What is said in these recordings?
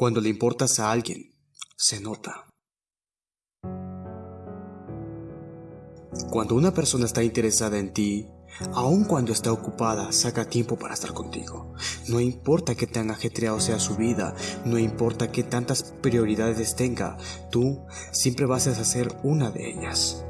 Cuando le importas a alguien, se nota. Cuando una persona está interesada en ti, aun cuando está ocupada, saca tiempo para estar contigo. No importa qué tan ajetreado sea su vida, no importa qué tantas prioridades tenga, tú siempre vas a hacer una de ellas.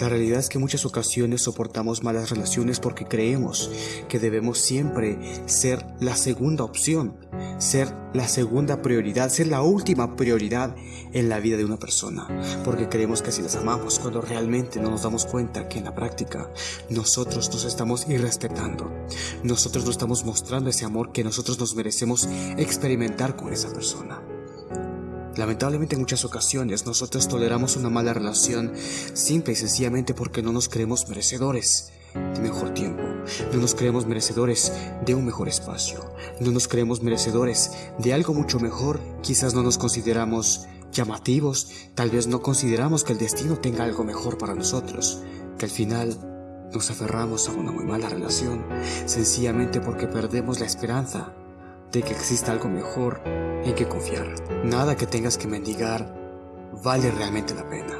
La realidad es que muchas ocasiones soportamos malas relaciones porque creemos que debemos siempre ser la segunda opción, ser la segunda prioridad, ser la última prioridad en la vida de una persona, porque creemos que así las amamos, cuando realmente no nos damos cuenta que en la práctica nosotros nos estamos irrespetando, nosotros no estamos mostrando ese amor que nosotros nos merecemos experimentar con esa persona. Lamentablemente en muchas ocasiones nosotros toleramos una mala relación simple y sencillamente porque no nos creemos merecedores de mejor tiempo, no nos creemos merecedores de un mejor espacio, no nos creemos merecedores de algo mucho mejor, quizás no nos consideramos llamativos, tal vez no consideramos que el destino tenga algo mejor para nosotros, que al final nos aferramos a una muy mala relación, sencillamente porque perdemos la esperanza de que exista algo mejor en que confiar. Nada que tengas que mendigar vale realmente la pena.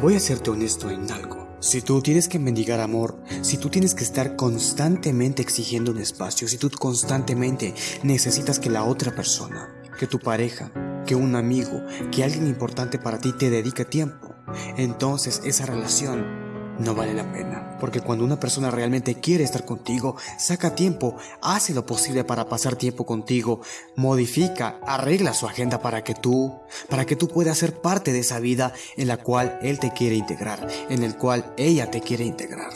Voy a serte honesto en algo. Si tú tienes que mendigar amor, si tú tienes que estar constantemente exigiendo un espacio, si tú constantemente necesitas que la otra persona, que tu pareja, que un amigo, que alguien importante para ti te dedique tiempo, entonces esa relación no vale la pena. Porque cuando una persona realmente quiere estar contigo, saca tiempo, hace lo posible para pasar tiempo contigo, modifica, arregla su agenda para que tú, para que tú puedas ser parte de esa vida en la cual él te quiere integrar, en el cual ella te quiere integrar.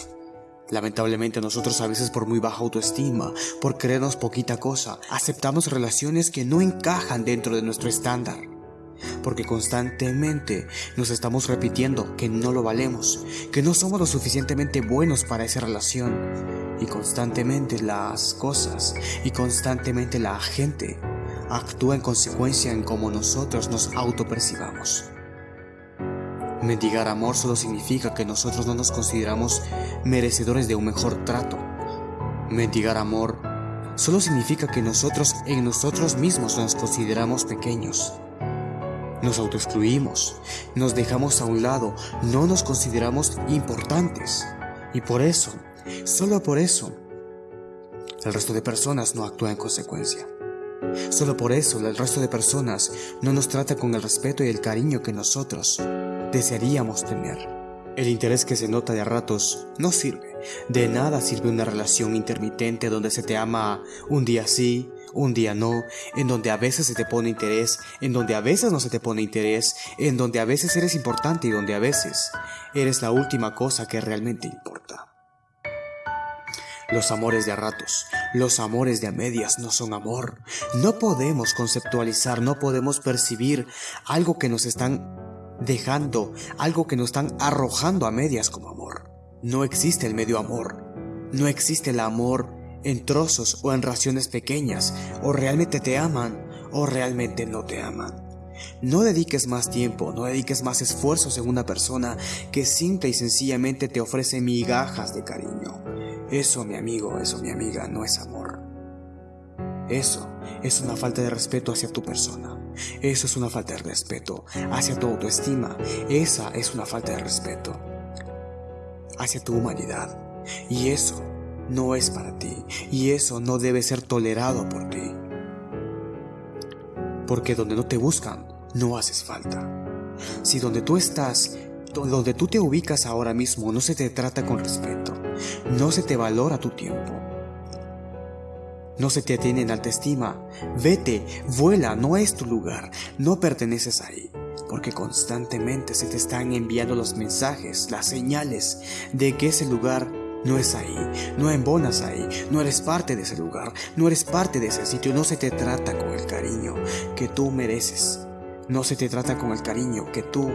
Lamentablemente nosotros a veces por muy baja autoestima, por creernos poquita cosa, aceptamos relaciones que no encajan dentro de nuestro estándar porque constantemente nos estamos repitiendo que no lo valemos, que no somos lo suficientemente buenos para esa relación y constantemente las cosas y constantemente la gente actúa en consecuencia en cómo nosotros nos autopercibamos. Mendigar amor solo significa que nosotros no nos consideramos merecedores de un mejor trato. Mendigar amor solo significa que nosotros en nosotros mismos nos consideramos pequeños nos autoexcluimos, nos dejamos a un lado, no nos consideramos importantes. Y por eso, solo por eso, el resto de personas no actúa en consecuencia. Solo por eso el resto de personas no nos trata con el respeto y el cariño que nosotros desearíamos tener. El interés que se nota de ratos no sirve. De nada sirve una relación intermitente donde se te ama un día sí, un día no, en donde a veces se te pone interés, en donde a veces no se te pone interés, en donde a veces eres importante y donde a veces eres la última cosa que realmente importa. Los amores de a ratos, los amores de a medias no son amor. No podemos conceptualizar, no podemos percibir algo que nos están dejando, algo que nos están arrojando a medias como amor. No existe el medio amor. No existe el amor en trozos o en raciones pequeñas, o realmente te aman o realmente no te aman. No dediques más tiempo, no dediques más esfuerzos en una persona que simple y sencillamente te ofrece migajas de cariño. Eso, mi amigo, eso, mi amiga, no es amor. Eso es una falta de respeto hacia tu persona. Eso es una falta de respeto hacia tu autoestima. Esa es una falta de respeto hacia tu humanidad. Y eso no es para ti y eso no debe ser tolerado por ti. Porque donde no te buscan, no haces falta. Si donde tú estás, donde tú te ubicas ahora mismo, no se te trata con respeto, no se te valora tu tiempo, no se te atiende en alta estima, vete, vuela, no es tu lugar, no perteneces ahí porque constantemente se te están enviando los mensajes, las señales de que ese lugar no es ahí, no embonas ahí, no eres parte de ese lugar, no eres parte de ese sitio, no se te trata con el cariño que tú mereces, no se te trata con el cariño que tú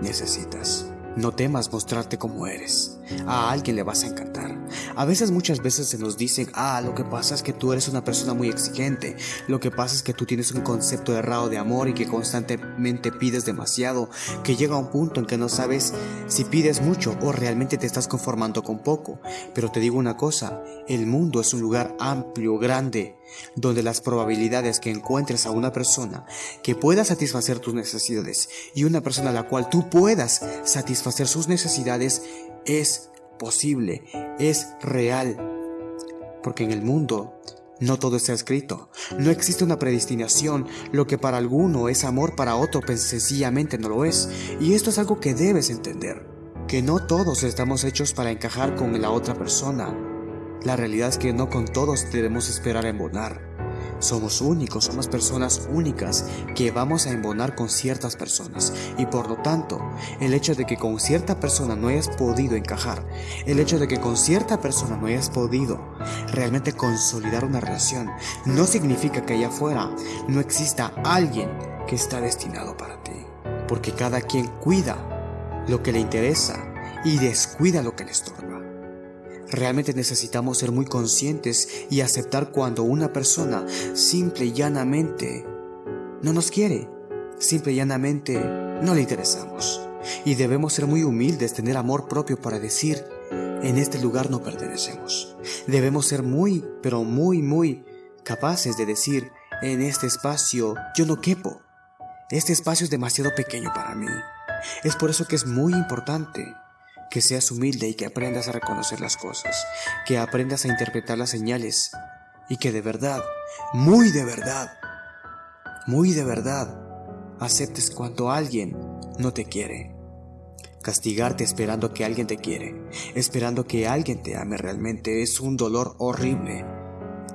necesitas. No temas mostrarte como eres. A alguien le vas a encantar. A veces, muchas veces se nos dicen, ah, lo que pasa es que tú eres una persona muy exigente, lo que pasa es que tú tienes un concepto errado de amor y que constantemente pides demasiado, que llega a un punto en que no sabes si pides mucho o realmente te estás conformando con poco. Pero te digo una cosa, el mundo es un lugar amplio, grande, donde las probabilidades que encuentres a una persona que pueda satisfacer tus necesidades y una persona a la cual tú puedas satisfacer sus necesidades es posible, es real. Porque en el mundo no todo está escrito. No existe una predestinación. Lo que para alguno es amor, para otro pues, sencillamente no lo es. Y esto es algo que debes entender. Que no todos estamos hechos para encajar con la otra persona. La realidad es que no con todos debemos esperar a embonar. Somos únicos, somos personas únicas que vamos a embonar con ciertas personas y por lo tanto, el hecho de que con cierta persona no hayas podido encajar, el hecho de que con cierta persona no hayas podido realmente consolidar una relación, no significa que allá afuera no exista alguien que está destinado para ti, porque cada quien cuida lo que le interesa y descuida lo que le estorba. Realmente necesitamos ser muy conscientes y aceptar cuando una persona simple y llanamente no nos quiere, simple y llanamente no le interesamos. Y debemos ser muy humildes, tener amor propio para decir, en este lugar no pertenecemos. Debemos ser muy, pero muy, muy capaces de decir, en este espacio yo no quepo. Este espacio es demasiado pequeño para mí. Es por eso que es muy importante que seas humilde y que aprendas a reconocer las cosas, que aprendas a interpretar las señales y que de verdad, muy de verdad, muy de verdad, aceptes cuando alguien no te quiere. Castigarte esperando que alguien te quiere, esperando que alguien te ame realmente es un dolor horrible,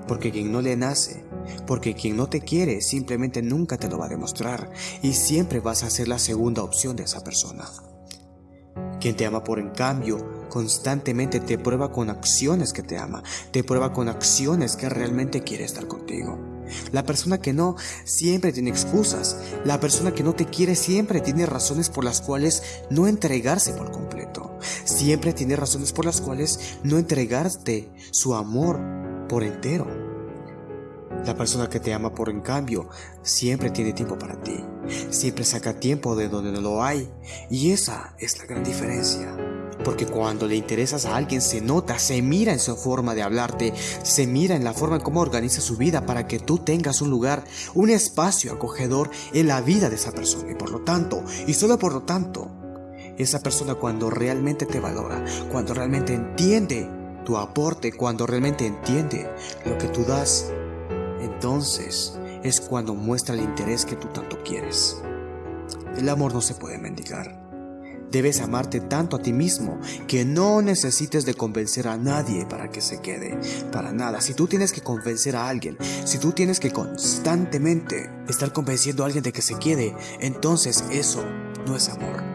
porque quien no le nace, porque quien no te quiere simplemente nunca te lo va a demostrar y siempre vas a ser la segunda opción de esa persona. Quien te ama por en cambio constantemente te prueba con acciones que te ama, te prueba con acciones que realmente quiere estar contigo. La persona que no siempre tiene excusas, la persona que no te quiere siempre tiene razones por las cuales no entregarse por completo, siempre tiene razones por las cuales no entregarte su amor por entero. La persona que te ama por en cambio siempre tiene tiempo para ti, siempre saca tiempo de donde no lo hay y esa es la gran diferencia. Porque cuando le interesas a alguien se nota, se mira en su forma de hablarte, se mira en la forma en cómo organiza su vida para que tú tengas un lugar, un espacio acogedor en la vida de esa persona. Y por lo tanto, y solo por lo tanto, esa persona cuando realmente te valora, cuando realmente entiende tu aporte, cuando realmente entiende lo que tú das, entonces es cuando muestra el interés que tú tanto quieres. El amor no se puede mendigar. Debes amarte tanto a ti mismo que no necesites de convencer a nadie para que se quede. Para nada. Si tú tienes que convencer a alguien, si tú tienes que constantemente estar convenciendo a alguien de que se quede, entonces eso no es amor.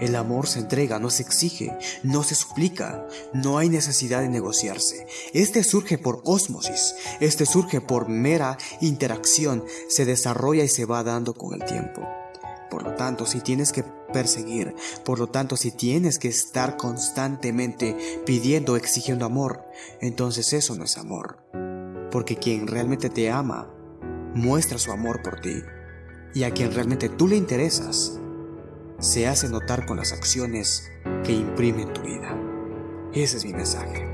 El amor se entrega, no se exige, no se suplica, no hay necesidad de negociarse. Este surge por ósmosis, este surge por mera interacción, se desarrolla y se va dando con el tiempo. Por lo tanto, si tienes que perseguir, por lo tanto, si tienes que estar constantemente pidiendo, exigiendo amor, entonces eso no es amor. Porque quien realmente te ama, muestra su amor por ti. Y a quien realmente tú le interesas, se hace notar con las acciones que imprimen tu vida. Ese es mi mensaje.